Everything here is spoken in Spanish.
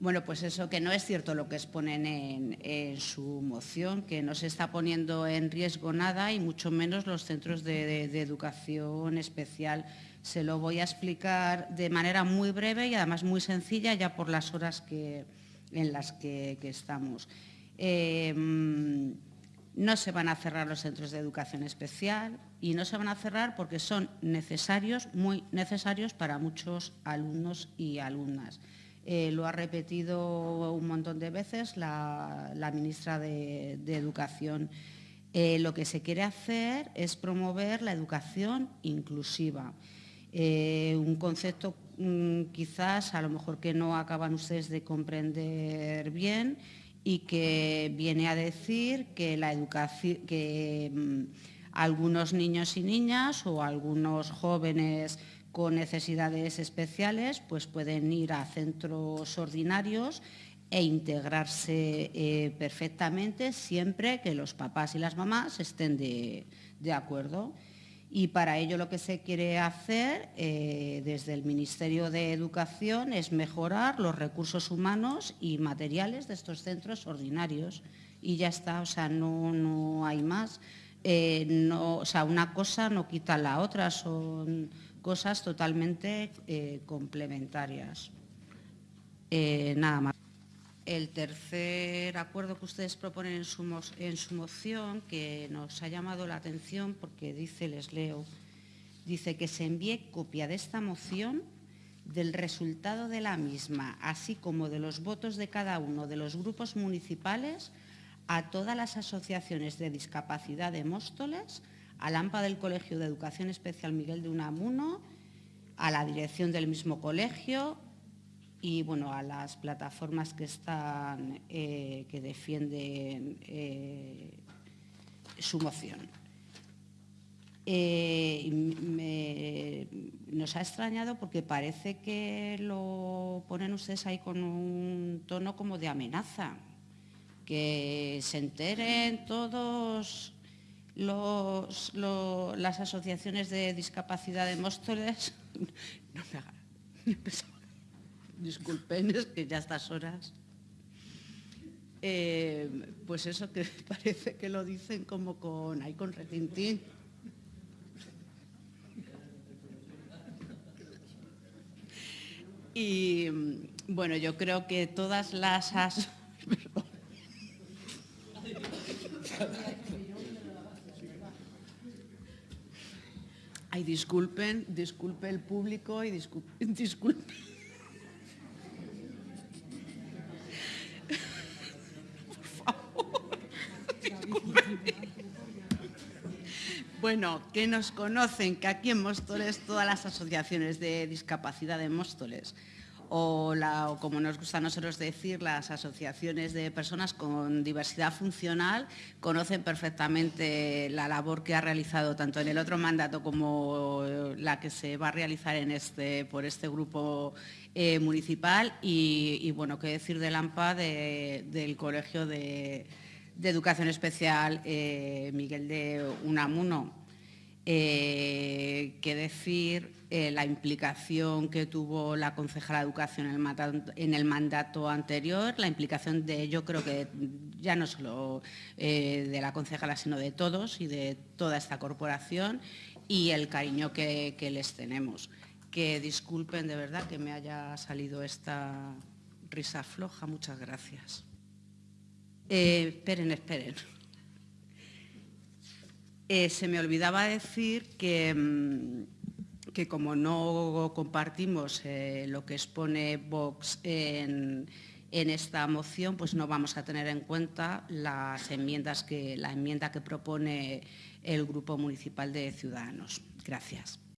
Bueno, pues eso que no es cierto lo que exponen en, su moción, que no se está poniendo en riesgo nada y mucho menos los centros de, educación especial. Se lo voy a explicar de manera muy breve y además muy sencilla ya por las horas en las que, estamos. Eh, no se van a cerrar los centros de educación especial y no se van a cerrar porque son necesarios, muy necesarios para muchos alumnos y alumnas. Eh, lo ha repetido un montón de veces la, ministra de, Educación. Eh, lo que se quiere hacer es promover la educación inclusiva. Eh, un concepto mm, quizás a lo mejor que no acaban ustedes de comprender bien y que viene a decir que, la educación, que mm, algunos niños y niñas o algunos jóvenes con necesidades especiales pues pueden ir a centros ordinarios e integrarse eh, perfectamente siempre que los papás y las mamás estén de, acuerdo. Y para ello lo que se quiere hacer eh, desde el Ministerio de Educación es mejorar los recursos humanos y materiales de estos centros ordinarios. Y ya está, o sea, no, no hay más. Eh, no, o sea, una cosa no quita la otra, son cosas totalmente eh, complementarias. Eh, nada más. El tercer acuerdo que ustedes proponen en su, en su moción, que nos ha llamado la atención porque dice, les leo, dice que se envíe copia de esta moción del resultado de la misma, así como de los votos de cada uno de los grupos municipales a todas las asociaciones de discapacidad de Móstoles, al AMPA del Colegio de Educación Especial Miguel de Unamuno, a la dirección del mismo colegio y bueno, a las plataformas que están, eh, que defienden eh, su moción. Eh, nos ha extrañado porque parece que lo ponen ustedes ahí con un tono como de amenaza, que se enteren todos las asociaciones de discapacidad de Móstoles, no me hagan, disculpen, es que ya a estas horas, eh, pues eso que parece que lo dicen como con, ahí con retintín. Y bueno, yo creo que todas las... Ay, disculpen, disculpe el público y disculpen. Por favor, Bueno, que nos conocen, que aquí en Móstoles todas las asociaciones de discapacidad de Móstoles o, como nos gusta a nosotros decir, las asociaciones de personas con diversidad funcional conocen perfectamente la labor que ha realizado tanto en el otro mandato como la que se va a realizar en este, por este grupo eh, municipal y, bueno, qué decir del AMPA del Colegio de, Educación Especial eh, Miguel de Unamuno. Eh, qué decir eh, la implicación que tuvo la concejala de Educación en el, mandato, anterior, la implicación de, yo creo que ya no solo eh, de la concejala, sino de todos y de toda esta corporación y el cariño que, les tenemos. Que disculpen de verdad que me haya salido esta risa floja, muchas gracias. Eh, esperen, esperen. se me olvidaba decir que... Mm, que como no compartimos eh, lo que expone Vox en, esta moción, pues no vamos a tener en cuenta las enmiendas que, la enmienda que propone el Grupo Municipal de Ciudadanos. Gracias.